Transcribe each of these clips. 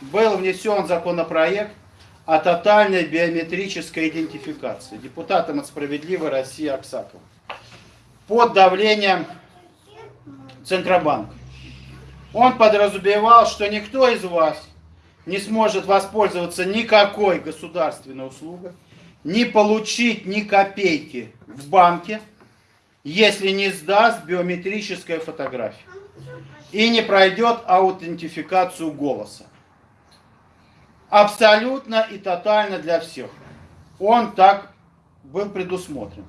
был внесен законопроект о тотальной биометрической идентификации депутатом от «Справедливой России» Аксаковым под давлением Центробанка. Он подразумевал, что никто из вас не сможет воспользоваться никакой государственной услугой, не получить ни копейки в банке, если не сдаст биометрическая фотография и не пройдет аутентификацию голоса. Абсолютно и тотально для всех. Он так был предусмотрен.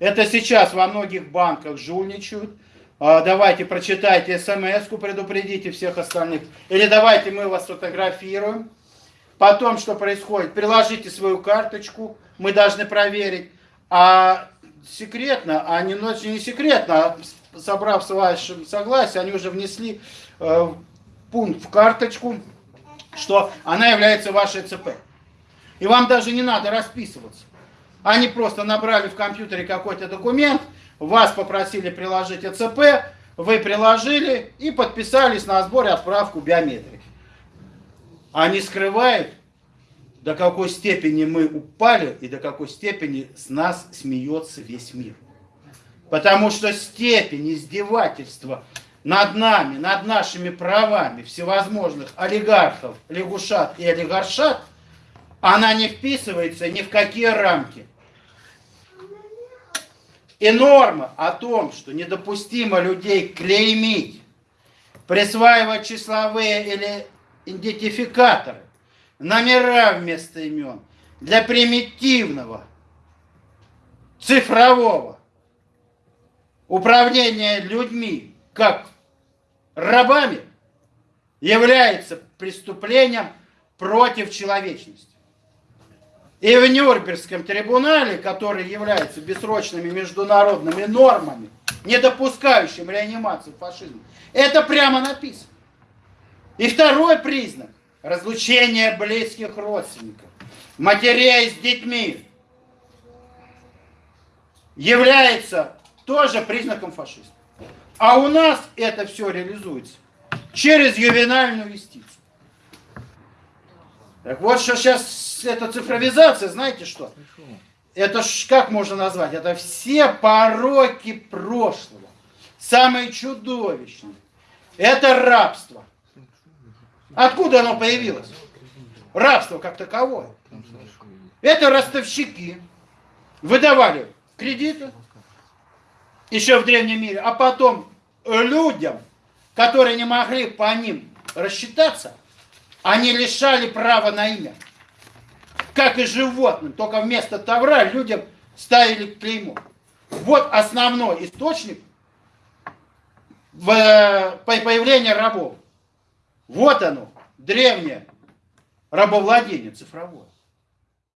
Это сейчас во многих банках жульничают. А, давайте прочитайте смс-ку, предупредите всех остальных. Или давайте мы вас фотографируем. Потом, что происходит? Приложите свою карточку, мы должны проверить. А секретно, а не, ну, не секретно, а собрав с вашим согласие, они уже внесли э, пункт в карточку, что она является вашей ЦП. И вам даже не надо расписываться. Они просто набрали в компьютере какой-то документ, вас попросили приложить ЭЦП, вы приложили и подписались на сбор и отправку биометрики. Они скрывают, до какой степени мы упали и до какой степени с нас смеется весь мир. Потому что степень издевательства над нами, над нашими правами всевозможных олигархов, лягушат и олигаршат, она не вписывается ни в какие рамки. И норма о том, что недопустимо людей клеймить, присваивать числовые или идентификаторы, номера вместо имен, для примитивного, цифрового управления людьми, как рабами, является преступлением против человечности. И в Нюрнбергском трибунале, который является бессрочными международными нормами, не допускающим реанимацию фашизма, это прямо написано. И второй признак – разлучение близких родственников, матерей с детьми, является тоже признаком фашизма. А у нас это все реализуется через ювенальную юстицию. Так вот, что сейчас эта цифровизация, знаете что? Это ж как можно назвать? Это все пороки прошлого. Самые чудовищные. Это рабство. Откуда оно появилось? Рабство как таковое. Это ростовщики. Выдавали кредиты еще в древнем мире, а потом людям, которые не могли по ним рассчитаться, они лишали права на имя. Как и животным, только вместо тавра людям ставили клеймо. Вот основной источник в, появления рабов. Вот оно, древнее рабовладение цифровое.